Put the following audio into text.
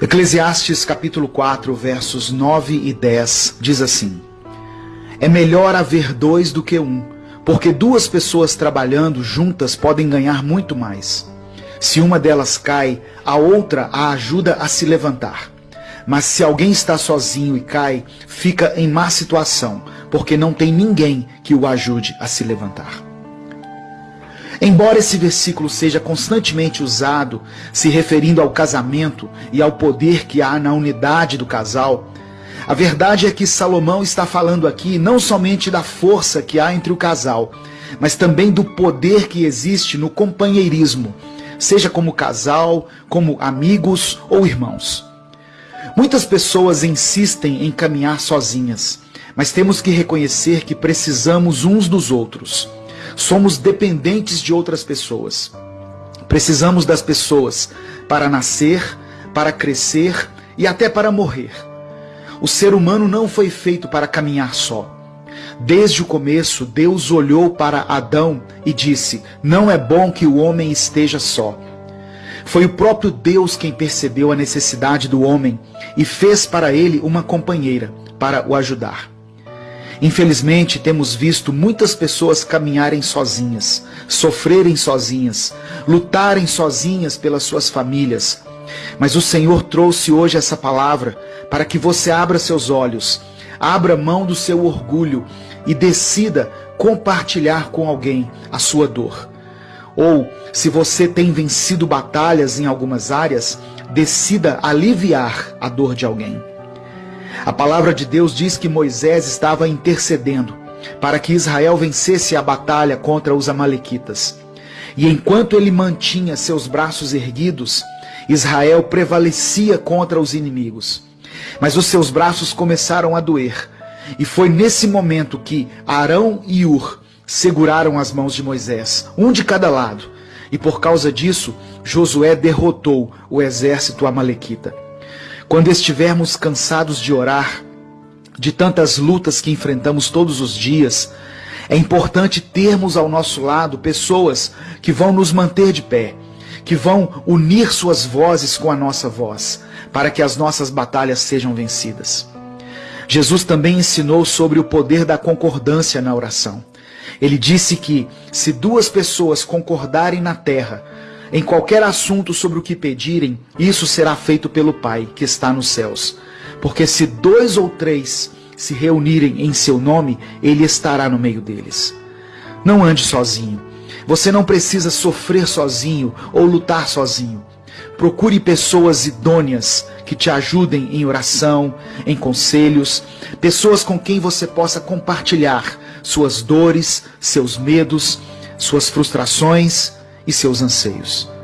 Eclesiastes capítulo 4, versos 9 e 10 diz assim: É melhor haver dois do que um, porque duas pessoas trabalhando juntas podem ganhar muito mais. Se uma delas cai, a outra a ajuda a se levantar. Mas se alguém está sozinho e cai, fica em má situação, porque não tem ninguém que o ajude a se levantar. Embora esse versículo seja constantemente usado se referindo ao casamento e ao poder que há na unidade do casal, a verdade é que Salomão está falando aqui não somente da força que há entre o casal, mas também do poder que existe no companheirismo, seja como casal, como amigos ou irmãos. Muitas pessoas insistem em caminhar sozinhas, mas temos que reconhecer que precisamos uns dos outros. Somos dependentes de outras pessoas. Precisamos das pessoas para nascer, para crescer e até para morrer. O ser humano não foi feito para caminhar só. Desde o começo, Deus olhou para Adão e disse: Não é bom que o homem esteja só. Foi o próprio Deus quem percebeu a necessidade do homem e fez para ele uma companheira para o ajudar. Infelizmente, temos visto muitas pessoas caminharem sozinhas, sofrerem sozinhas, lutarem sozinhas pelas suas famílias. Mas o Senhor trouxe hoje essa palavra para que você abra seus olhos, abra mão do seu orgulho e decida compartilhar com alguém a sua dor. Ou, se você tem vencido batalhas em algumas áreas, decida aliviar a dor de alguém. A palavra de Deus diz que Moisés estava intercedendo para que Israel vencesse a batalha contra os Amalequitas. E enquanto ele mantinha seus braços erguidos, Israel prevalecia contra os inimigos. Mas os seus braços começaram a doer. E foi nesse momento que Arão e Ur seguraram as mãos de Moisés, um de cada lado. E por causa disso, Josué derrotou o exército amalequita. Quando estivermos cansados de orar, de tantas lutas que enfrentamos todos os dias, é importante termos ao nosso lado pessoas que vão nos manter de pé, que vão unir suas vozes com a nossa voz, para que as nossas batalhas sejam vencidas. Jesus também ensinou sobre o poder da concordância na oração. Ele disse que, se duas pessoas concordarem na terra em qualquer assunto sobre o que pedirem, isso será feito pelo Pai que está nos céus. Porque se dois ou três se reunirem em seu nome, ele estará no meio deles. Não ande sozinho. Você não precisa sofrer sozinho ou lutar sozinho. Procure pessoas idôneas que te ajudem em oração, em conselhos, pessoas com quem você possa compartilhar suas dores, seus medos, suas frustrações e seus anseios.